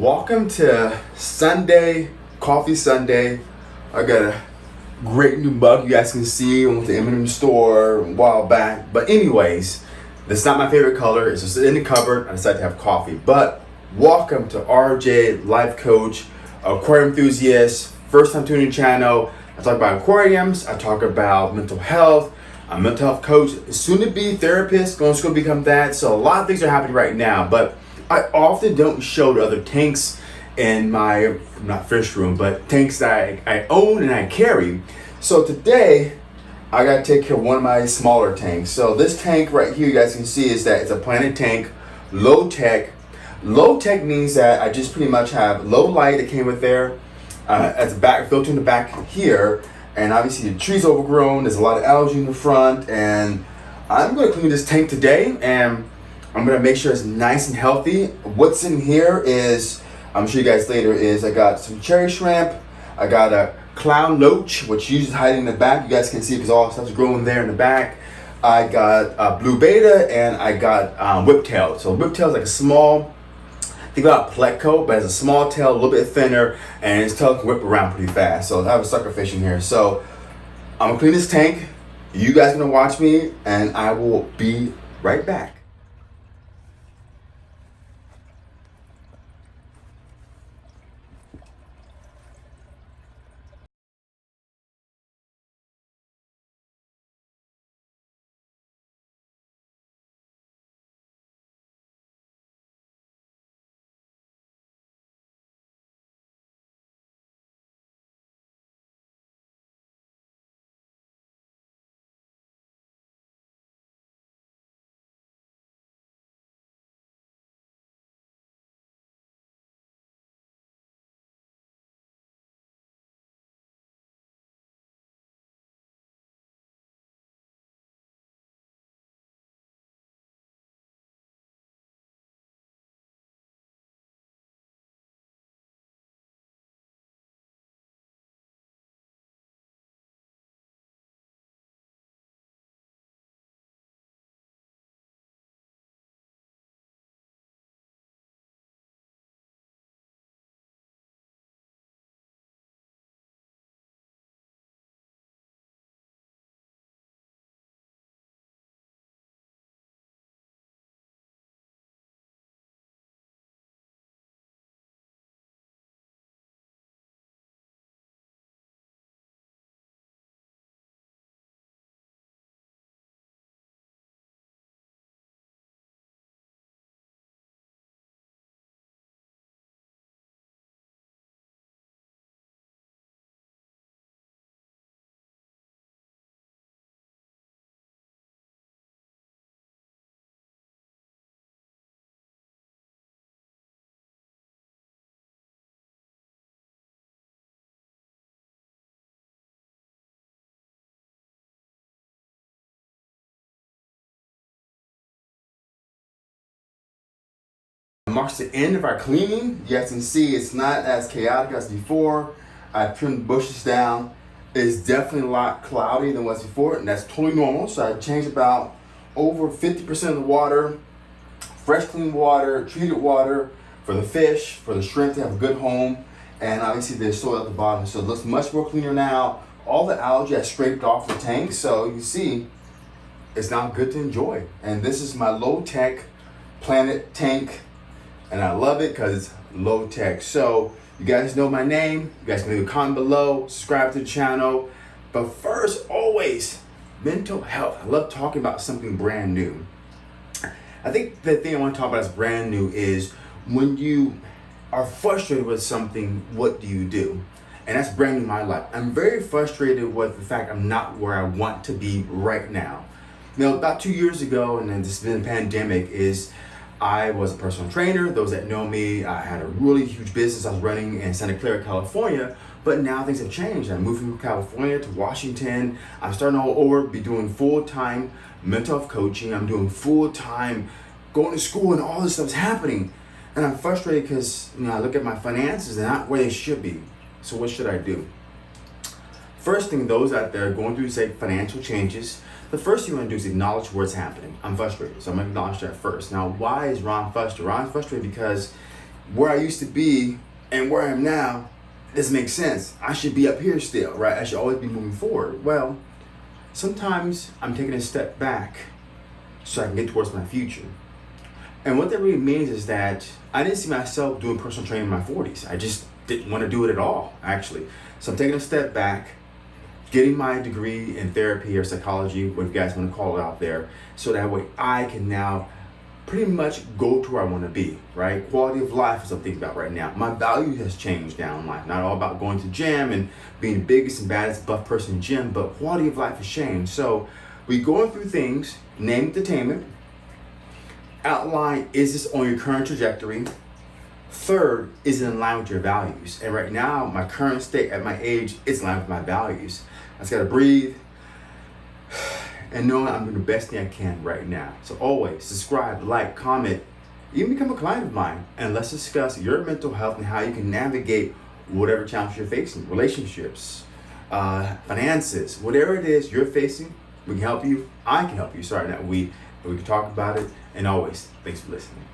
Welcome to Sunday, Coffee Sunday. I got a great new mug you guys can see. I went to M&M store a while back. But anyways, this is not my favorite color. It's just in the cupboard. I decided to have coffee. But welcome to RJ Life Coach, aquarium enthusiast, first time tuning channel. I talk about aquariums. I talk about mental health. I'm a health coach, soon to be therapist, going to school to become that. So a lot of things are happening right now. But I often don't show to other tanks in my, not fish room, but tanks that I, I own and I carry. So today, I gotta take care of one of my smaller tanks. So this tank right here, you guys can see is that it's a Planted tank, low tech. Low tech means that I just pretty much have low light that came with there, uh, as a back filter in the back here, and obviously the tree's overgrown. There's a lot of algae in the front, and I'm gonna clean this tank today, and I'm gonna make sure it's nice and healthy. What's in here is, I'm show you guys later, is I got some cherry shrimp, I got a clown loach, which usually hiding in the back. You guys can see because all stuff's growing there in the back. I got uh, blue betta, and I got um, whiptail. So whiptail is like a small, think about pleco, but has a small tail, a little bit thinner, and its tail can whip around pretty fast. So I have a sucker fish in here. So I'm gonna clean this tank. You guys gonna watch me, and I will be right back. Marks the end of our cleaning. You guys can see it's not as chaotic as before. I trimmed bushes down. It's definitely a lot cloudy than was before, and that's totally normal. So I changed about over 50% of the water, fresh clean water, treated water for the fish, for the shrimp to have a good home, and obviously there's soil at the bottom. So it looks much more cleaner now. All the algae I scraped off the tank, so you see it's now good to enjoy. And this is my low tech planted tank and I love it because it's low tech. So you guys know my name. You guys can leave a comment below, subscribe to the channel. But first, always, mental health. I love talking about something brand new. I think the thing I want to talk about is brand new is when you are frustrated with something, what do you do? And that's brand new my life. I'm very frustrated with the fact I'm not where I want to be right now. Know, about two years ago, and then this has been a pandemic, is I was a personal trainer. Those that know me, I had a really huge business I was running in Santa Clara, California. But now things have changed. I'm moving from California to Washington. I'm starting all over, be doing full-time mental health coaching. I'm doing full-time going to school and all this stuff's happening. And I'm frustrated because you know I look at my finances, they're not where they should be. So what should I do? First thing, those out there going through, say, financial changes, the first thing you want to do is acknowledge what's happening. I'm frustrated, so I'm going to acknowledge that first. Now, why is Ron frustrated? Ron's frustrated because where I used to be and where I am now doesn't make sense. I should be up here still, right? I should always be moving forward. Well, sometimes I'm taking a step back so I can get towards my future. And what that really means is that I didn't see myself doing personal training in my 40s. I just didn't want to do it at all, actually. So I'm taking a step back, getting my degree in therapy or psychology, what you guys want to call it out there, so that way I can now pretty much go to where I want to be, right? Quality of life is what I'm thinking about right now. My value has changed down in life. Not all about going to gym and being the biggest and baddest buff person in gym, but quality of life has changed. So we going through things, name entertainment, outline is this on your current trajectory? Third, is in line with your values? And right now, my current state at my age is in line with my values. I just gotta breathe and knowing I'm doing the best thing I can right now. So always subscribe, like, comment, even become a client of mine, and let's discuss your mental health and how you can navigate whatever challenge you're facing, relationships, uh, finances, whatever it is you're facing. We can help you. I can help you. Sorry, not we, we can talk about it. And always, thanks for listening.